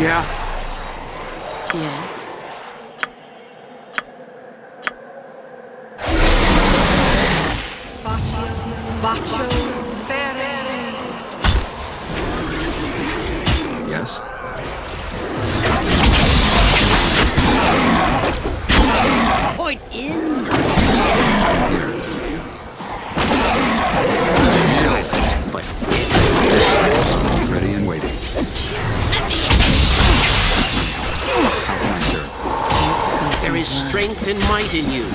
Yeah. continue.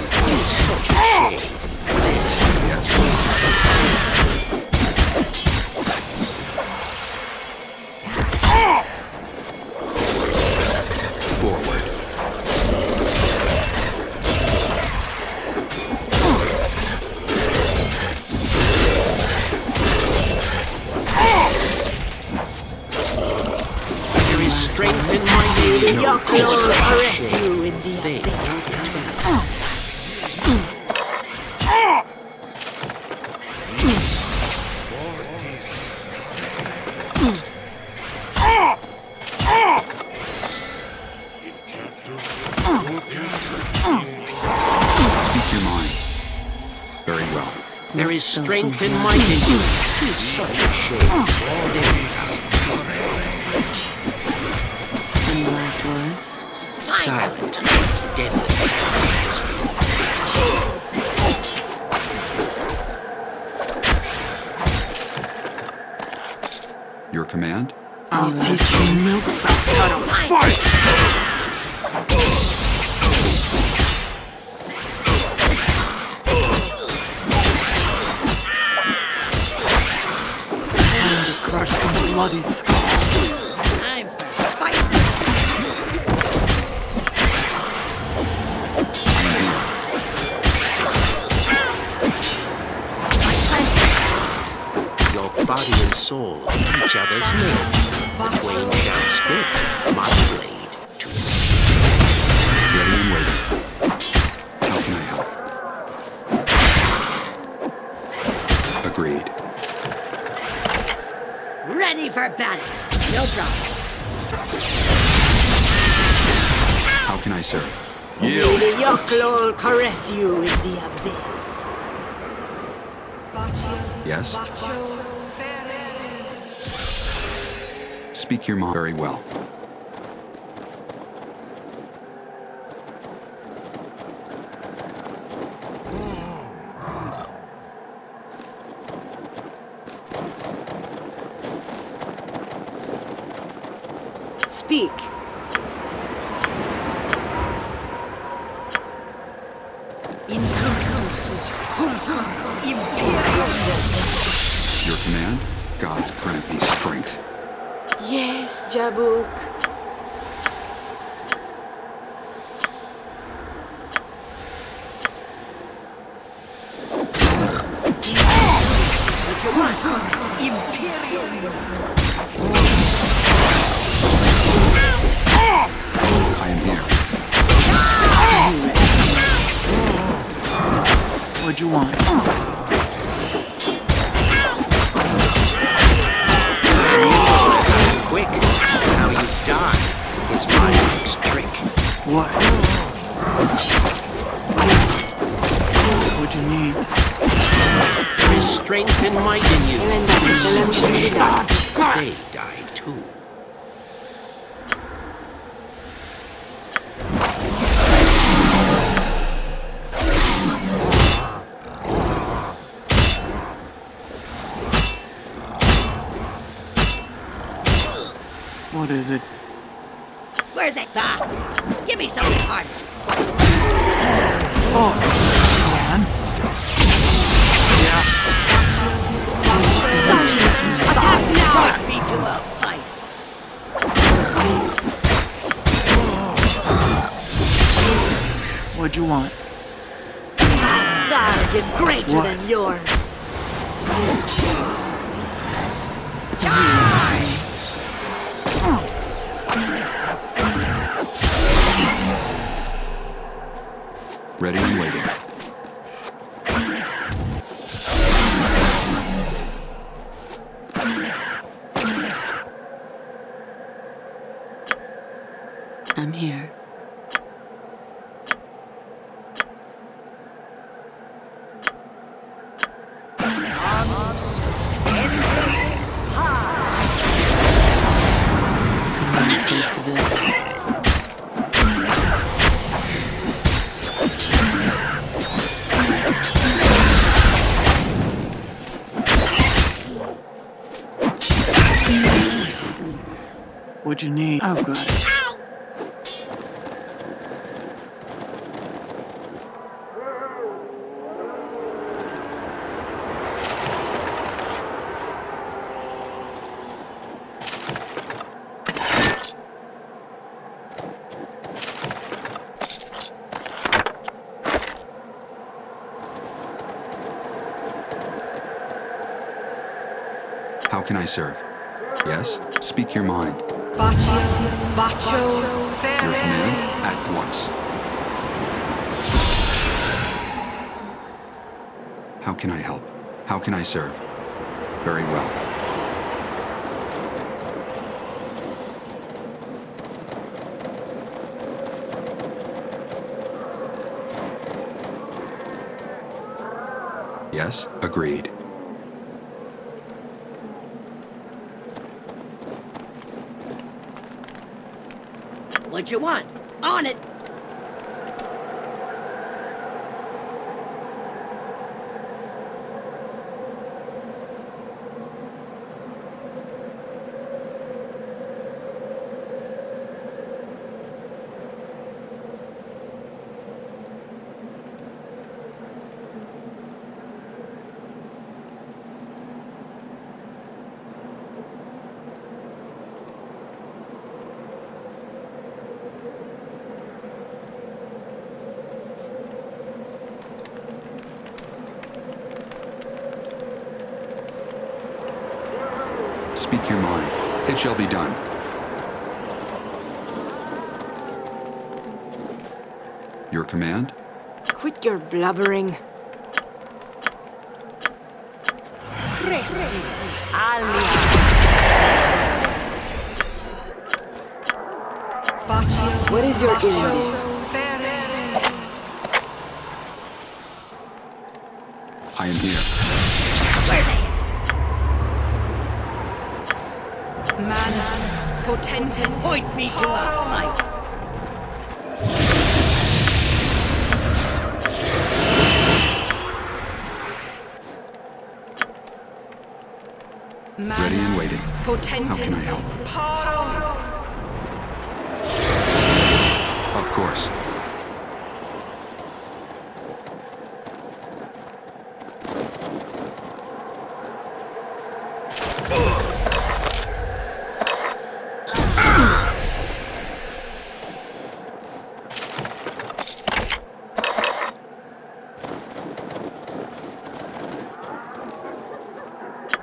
strength and might in you. Such last words? Silent, deadly. some bloody. Time for fight! Your body and soul, each other's mirror, the shall split. acrobatic. No problem. How can I serve? The Yochlol caress you in the abyss. Yes? Speak your mind very well. I am here. What'd you want? What is it? Where's that? Ah, give me something hard. Oh, man. Yeah. Attack now! Point me to a fight. What'd you want? My sarg is greater What? than yours. Ready and waiting. I'm here. This? You need? Oh, I've got it. How can I serve? Yes? Speak your mind. Baccio, Baccio, Ferrer. at once. How can I help? How can I serve? Very well. Yes, agreed. What you want? On it. Speak your mind. It shall be done. Your command? Quit your blubbering. Cresi, alia. What is your Baccio, errand? Ferrer. I am here. Manus, Potentis. Point me to How can I help? Paro. Of course.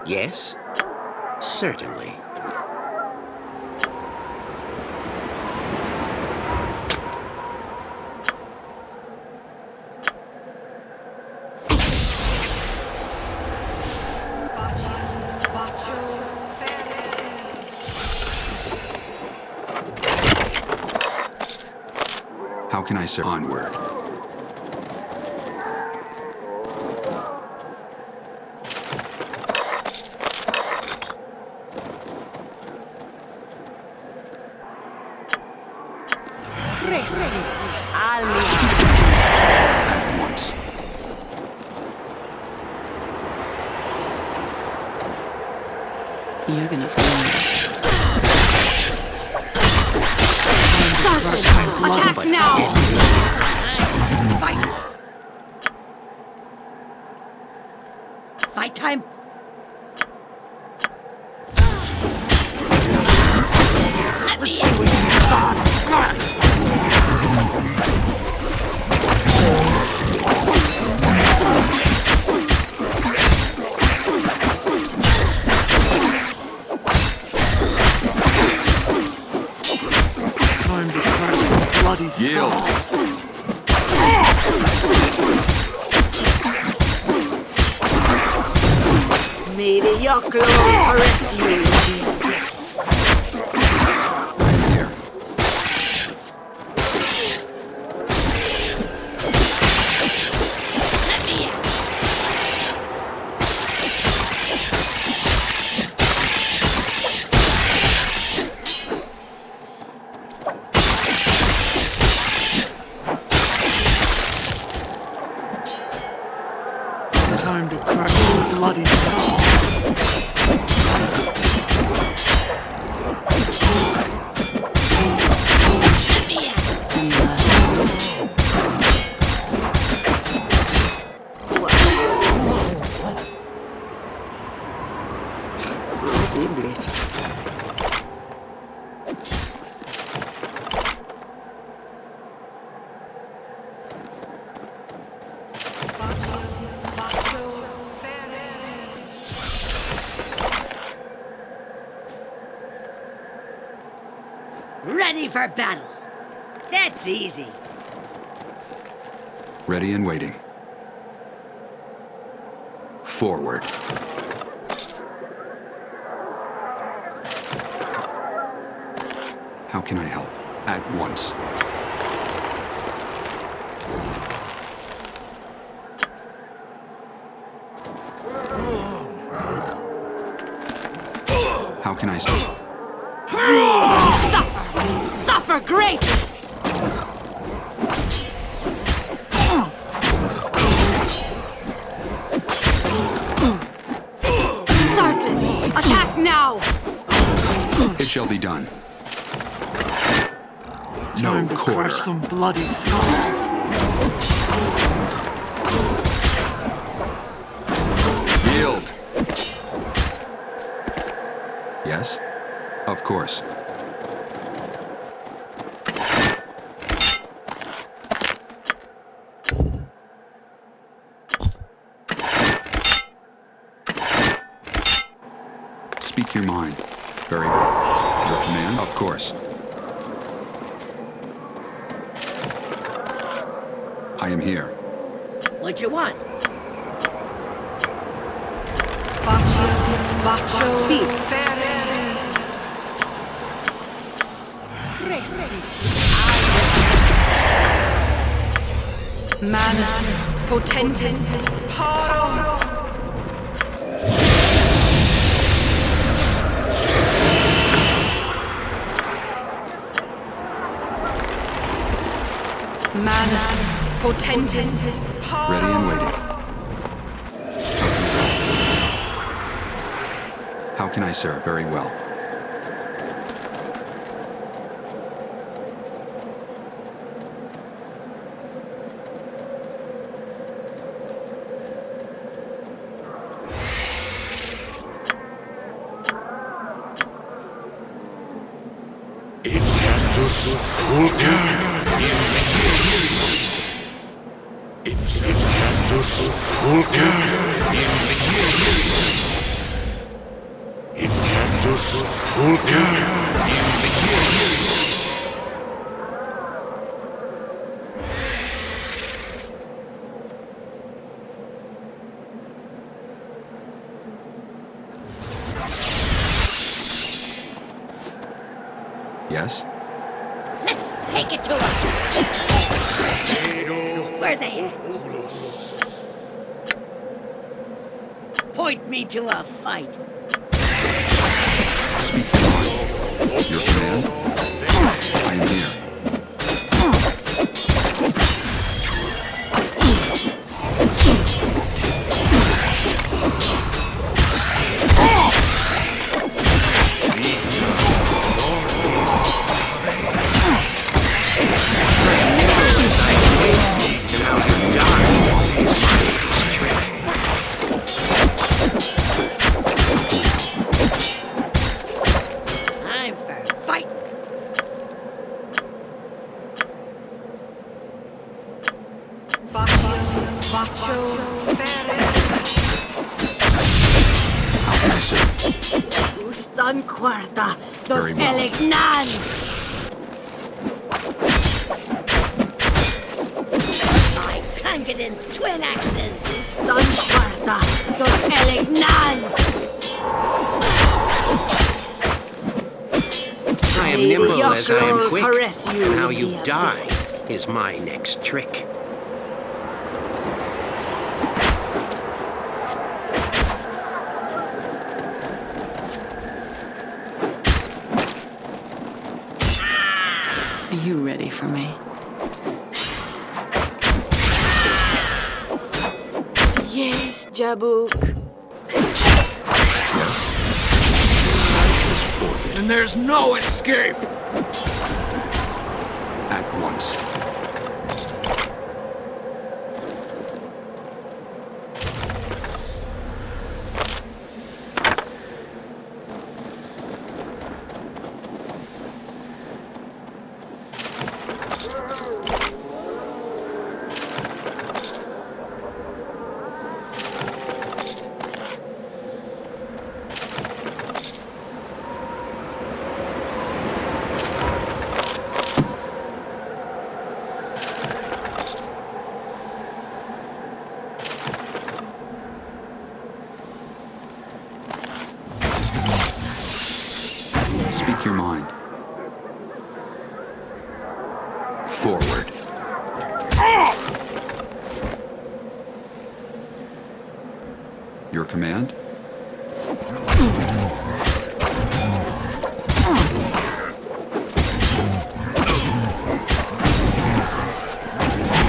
Yes? Certainly. Baccio, Baccio, Ferrer. How can I serve? Onward. The Yochlol caress you. Time to crush some bloody skulls. Battle. That's easy. Ready and waiting. Forward. How can I help? At once. Crush some bloody skulls. Yield. Yes? Of course. Speak your mind. Very well. Your command? Of course. I am here. What you want? Bacio, Bacio, Speak. Fere. Manus, Potentis, Paro. Manus, Potentis, Ready and waiting. How can I serve? Very well. Incantus Fulca. Incantus Fulca. Yes? To a fight. My twin axes! Stun Quarta, dos Elegnans! I am nimble your as I am quick, caress you and how you die abyss. is my next trick. Are you ready for me? Jabuk. And there's no escape! At once. Speak your mind. Forward. Your command?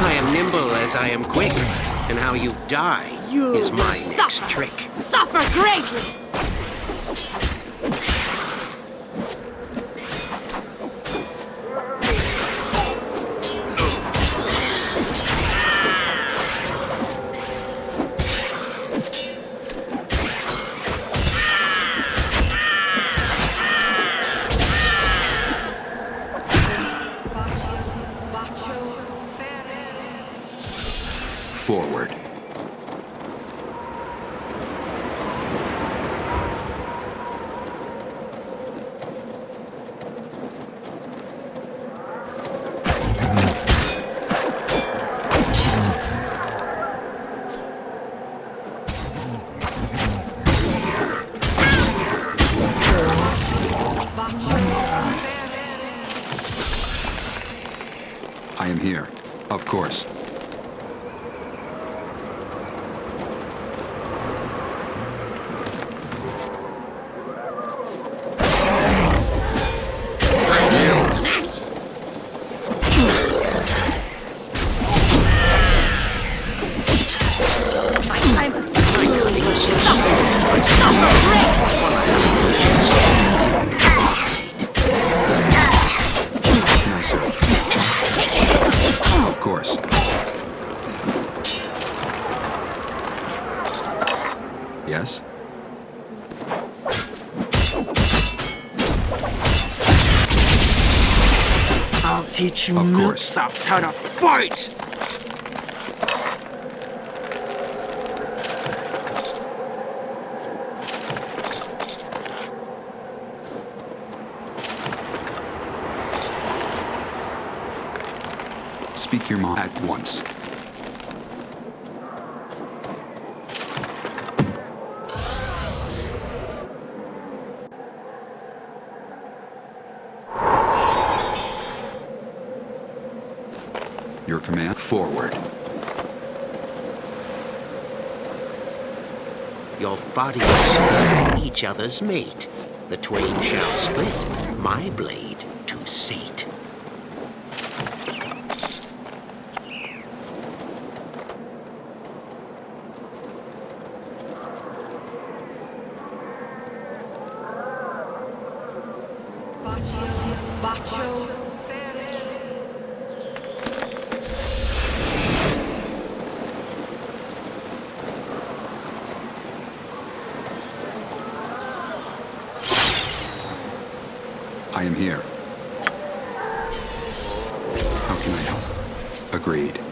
I am nimble as I am quick, and how you die You is will my next suffer. trick. Suffer greatly! Forward. Milksops how to fight! Speak your mind at once. Your command, forward. Your body and soul each other's mate. The twain shall split, my blade to sate. I am here. How can I help? Agreed.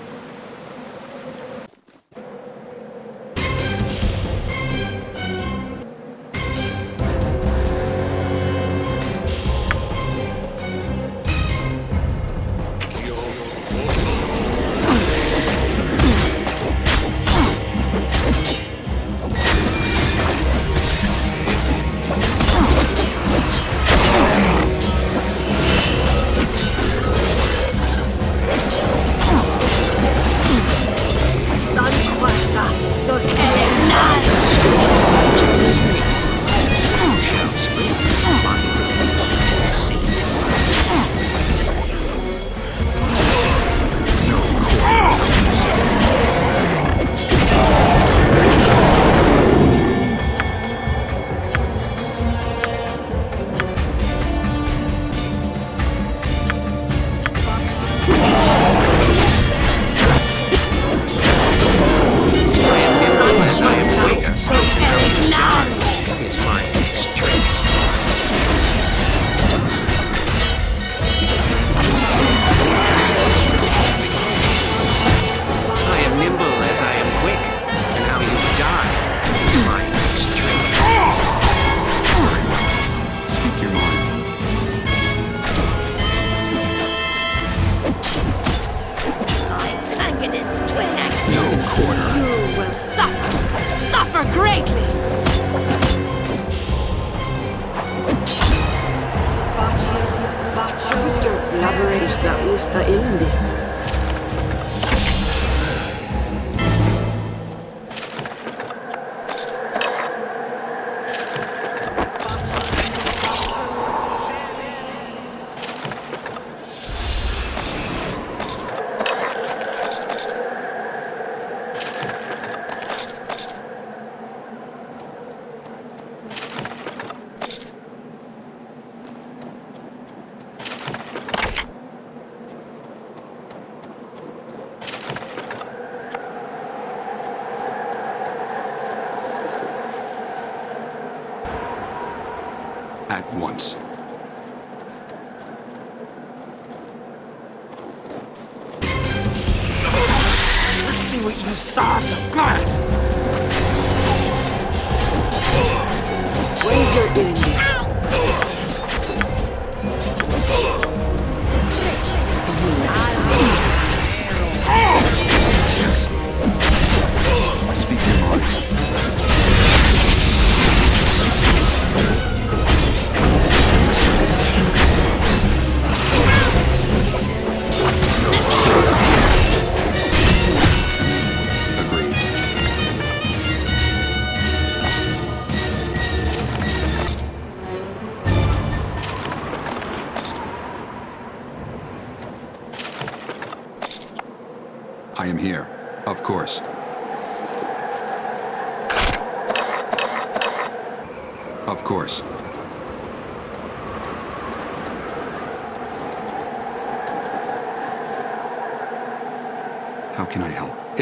Once.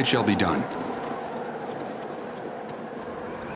Shall be done.